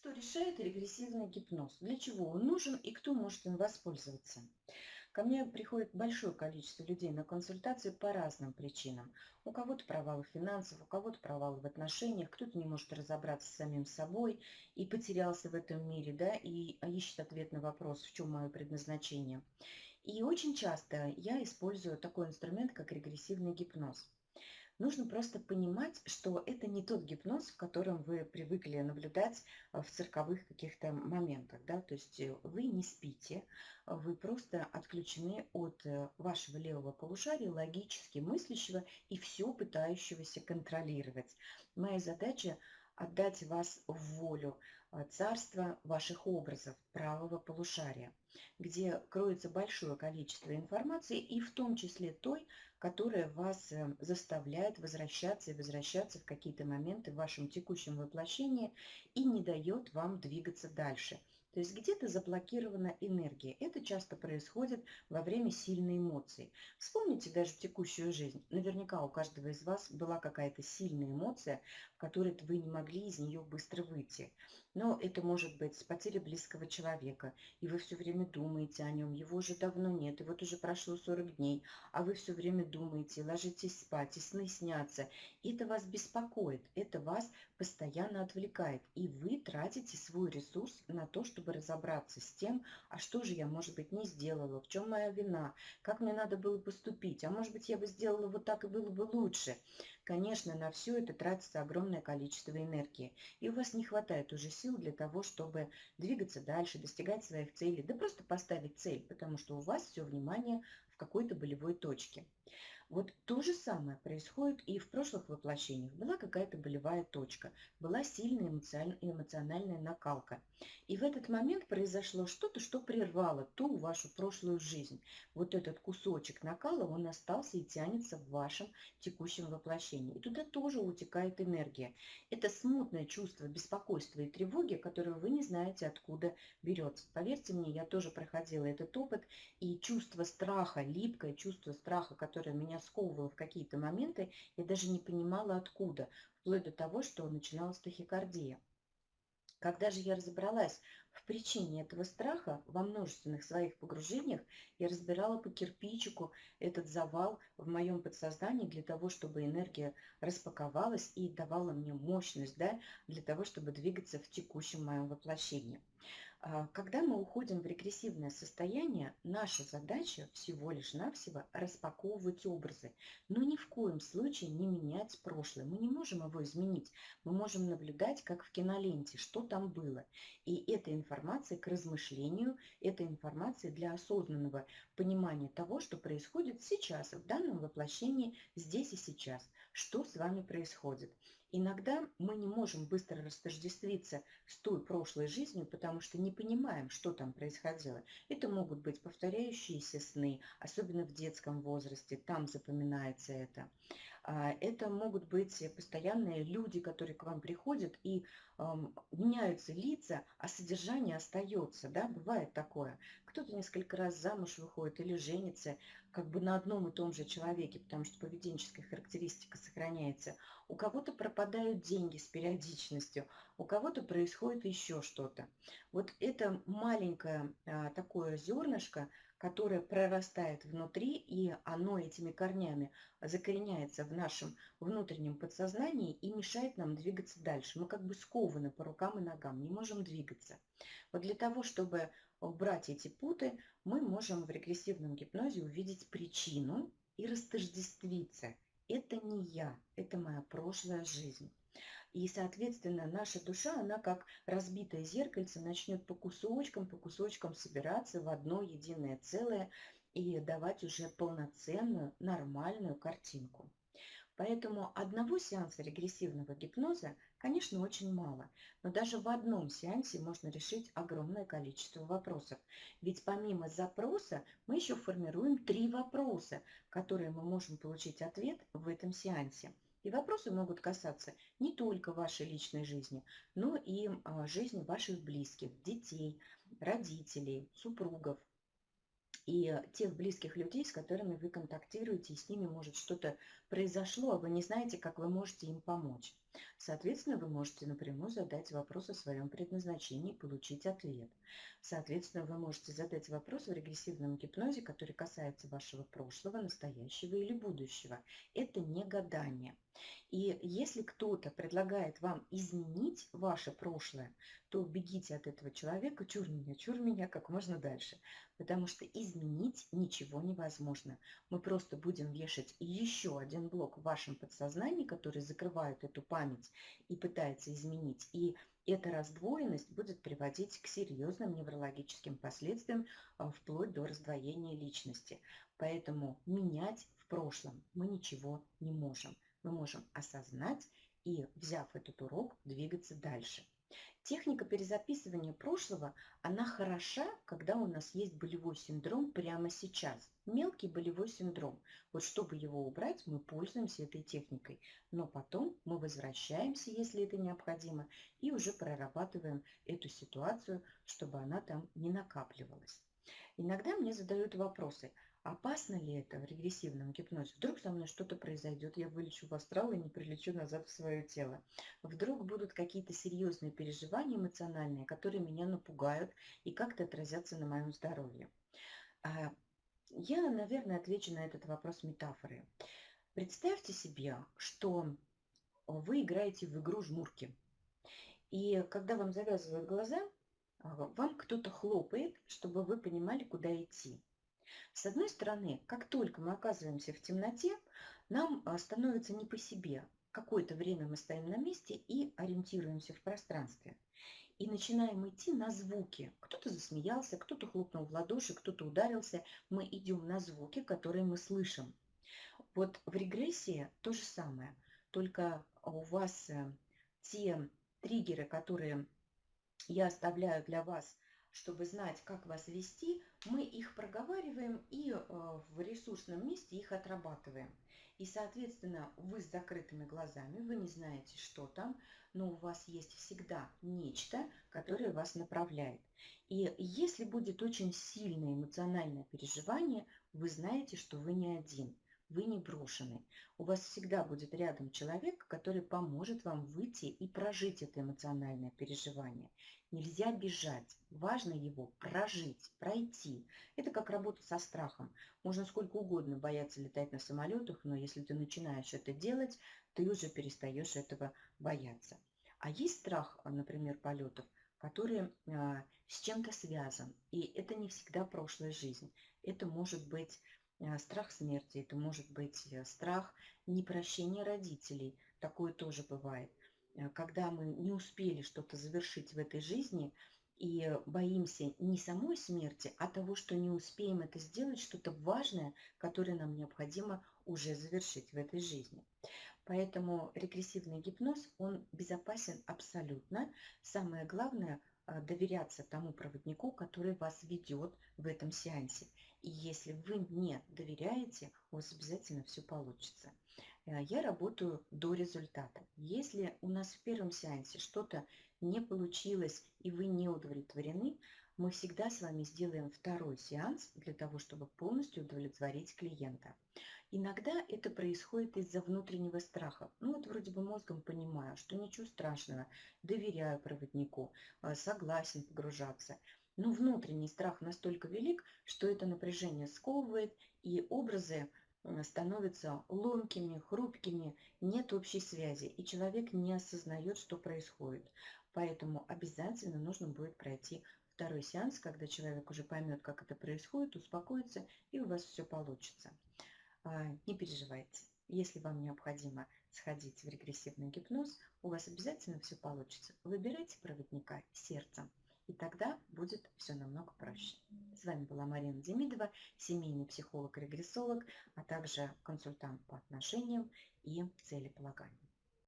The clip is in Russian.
Что решает регрессивный гипноз? Для чего он нужен и кто может им воспользоваться? Ко мне приходит большое количество людей на консультации по разным причинам. У кого-то провалы финансов, у кого-то провалы в отношениях, кто-то не может разобраться с самим собой и потерялся в этом мире, да, и ищет ответ на вопрос, в чем мое предназначение. И очень часто я использую такой инструмент, как регрессивный гипноз. Нужно просто понимать, что это не тот гипноз, в котором вы привыкли наблюдать э, в цирковых каких-то моментах. Да? То есть э, вы не спите, вы просто отключены от э, вашего левого полушария, логически мыслящего и все пытающегося контролировать. Моя задача отдать вас в волю царства ваших образов правого полушария, где кроется большое количество информации, и в том числе той, которая вас э, заставляет возвращаться и возвращаться в какие-то моменты в вашем текущем воплощении и не дает вам двигаться дальше. То есть где-то заблокирована энергия. Это часто происходит во время сильной эмоции. Вспомните даже текущую жизнь. Наверняка у каждого из вас была какая-то сильная эмоция, в которой вы не могли из нее быстро выйти. Но это может быть потеря близкого человека, и вы все время думаете о нем, его уже давно нет, и вот уже прошло 40 дней, а вы все время думаете, ложитесь спать, и сны снятся. Это вас беспокоит, это вас постоянно отвлекает, и вы тратите свой ресурс на то, чтобы разобраться с тем, а что же я, может быть, не сделала, в чем моя вина, как мне надо было поступить, а может быть, я бы сделала вот так и было бы лучше. Конечно, на все это тратится огромное количество энергии, и у вас не хватает уже сил для того, чтобы двигаться дальше, достигать своих целей, да просто поставить цель, потому что у вас все внимание в какой-то болевой точке. Вот то же самое происходит и в прошлых воплощениях. Была какая-то болевая точка, была сильная эмоциональная накалка. И в этот момент произошло что-то, что прервало ту вашу прошлую жизнь. Вот этот кусочек накала, он остался и тянется в вашем текущем воплощении. И туда тоже утекает энергия. Это смутное чувство беспокойства и тревоги, которое вы не знаете, откуда берется. Поверьте мне, я тоже проходила этот опыт, и чувство страха, липкое чувство страха, которое меня сковывало в какие-то моменты, я даже не понимала откуда, вплоть до того, что начиналась тахикардия. Когда же я разобралась в причине этого страха, во множественных своих погружениях, я разбирала по кирпичику этот завал в моем подсознании для того, чтобы энергия распаковалась и давала мне мощность да, для того, чтобы двигаться в текущем моем воплощении. А, когда мы уходим в регрессивное состояние, наша задача всего лишь навсего распаковывать образы, но ни в коем случае не менять прошлое. Мы не можем его изменить. Мы можем наблюдать, как в киноленте, что там было. И эта информация к размышлению, эта информация для осознанного понимания того, что происходит сейчас, в данном воплощении, здесь и сейчас. Что с вами происходит. Иногда мы не можем быстро растождествиться с той прошлой жизнью, потому что не понимаем, что там происходило. Это могут быть повторяющиеся сны, особенно в детском возрасте, там запоминается это. А, это могут быть постоянные люди, которые к вам приходят и меняются лица, а содержание остается. Да? Бывает такое. Кто-то несколько раз замуж выходит или женится как бы на одном и том же человеке, потому что поведенческая характеристика сохраняется. У кого-то пропадают деньги с периодичностью, у кого-то происходит еще что-то. Вот это маленькое а, такое зернышко, которое прорастает внутри, и оно этими корнями закореняется в нашем внутреннем подсознании и мешает нам двигаться дальше. Мы как бы скованы по рукам и ногам, не можем двигаться. Вот для того, чтобы убрать эти путы, мы можем в регрессивном гипнозе увидеть причину и растождествиться. Это не я, это моя прошлая жизнь. И, соответственно, наша душа, она как разбитое зеркальце начнет по кусочкам, по кусочкам собираться в одно единое целое и давать уже полноценную, нормальную картинку. Поэтому одного сеанса регрессивного гипноза, конечно, очень мало. Но даже в одном сеансе можно решить огромное количество вопросов. Ведь помимо запроса мы еще формируем три вопроса, которые мы можем получить ответ в этом сеансе. И вопросы могут касаться не только вашей личной жизни, но и а, жизни ваших близких, детей, родителей, супругов и тех близких людей, с которыми вы контактируете, и с ними может что-то произошло, а вы не знаете, как вы можете им помочь. Соответственно, вы можете напрямую задать вопрос о своем предназначении и получить ответ. Соответственно, вы можете задать вопрос в регрессивном гипнозе, который касается вашего прошлого, настоящего или будущего. Это не гадание. И если кто-то предлагает вам изменить ваше прошлое, то бегите от этого человека, чур меня, чур меня как можно дальше. Потому что изменить ничего невозможно. Мы просто будем вешать еще один блок в вашем подсознании, который закрывает эту память и пытается изменить. И эта раздвоенность будет приводить к серьезным неврологическим последствиям а, вплоть до раздвоения личности. Поэтому менять в прошлом мы ничего не можем мы можем осознать и, взяв этот урок, двигаться дальше. Техника перезаписывания прошлого, она хороша, когда у нас есть болевой синдром прямо сейчас. Мелкий болевой синдром. Вот чтобы его убрать, мы пользуемся этой техникой. Но потом мы возвращаемся, если это необходимо, и уже прорабатываем эту ситуацию, чтобы она там не накапливалась. Иногда мне задают вопросы – Опасно ли это в регрессивном гипнозе? Вдруг со мной что-то произойдет, я вылечу в астрал и не прилечу назад в свое тело. Вдруг будут какие-то серьезные переживания эмоциональные, которые меня напугают и как-то отразятся на моем здоровье. А, я, наверное, отвечу на этот вопрос метафорой. Представьте себе, что вы играете в игру жмурки. И когда вам завязывают глаза, а, вам кто-то хлопает, чтобы вы понимали, куда идти. С одной стороны, как только мы оказываемся в темноте, нам а, становится не по себе. Какое-то время мы стоим на месте и ориентируемся в пространстве. И начинаем идти на звуки. Кто-то засмеялся, кто-то хлопнул в ладоши, кто-то ударился. Мы идем на звуки, которые мы слышим. Вот в регрессии то же самое. Только у вас э, те триггеры, которые я оставляю для вас чтобы знать, как вас вести, мы их проговариваем в ресурсном месте их отрабатываем. И, соответственно, вы с закрытыми глазами, вы не знаете, что там, но у вас есть всегда нечто, которое вас направляет. И если будет очень сильное эмоциональное переживание, вы знаете, что вы не один – вы не брошены. У вас всегда будет рядом человек, который поможет вам выйти и прожить это эмоциональное переживание. Нельзя бежать, важно его прожить, пройти. Это как работа со страхом. Можно сколько угодно бояться летать на самолетах, но если ты начинаешь это делать, ты уже перестаешь этого бояться. А есть страх, например, полетов, который а, с чем-то связан. И это не всегда прошлая жизнь. Это может быть страх смерти, это может быть э, страх непрощения родителей, такое тоже бывает. Э, когда мы не успели что-то завершить в этой жизни и боимся не самой смерти, а того, что не успеем это сделать, что-то важное, которое нам необходимо уже завершить в этой жизни. Поэтому регрессивный гипноз, он безопасен абсолютно. Самое главное – доверяться тому проводнику, который вас ведет в этом сеансе. И если вы мне доверяете, у вас обязательно все получится. Э, я работаю до результата. Если у нас в первом сеансе что-то не получилось и вы не удовлетворены, мы всегда с вами сделаем второй сеанс для того, чтобы полностью удовлетворить клиента. Иногда это происходит из-за внутреннего страха. Ну вот вроде бы мозгом понимаю, что ничего страшного, доверяю проводнику, э, согласен погружаться – но внутренний страх настолько велик, что это напряжение сковывает, и образы э, становятся ломкими, хрупкими, нет общей связи, и человек не осознает, что происходит. Поэтому обязательно нужно будет пройти второй сеанс, когда человек уже поймет, как это происходит, успокоится, и у вас все получится. А, не переживайте. Если вам необходимо сходить в регрессивный гипноз, у вас обязательно все получится. Выбирайте проводника сердцем. И тогда будет все намного проще. С вами была Марина Демидова, семейный психолог-регрессолог, а также консультант по отношениям и целеполаганию.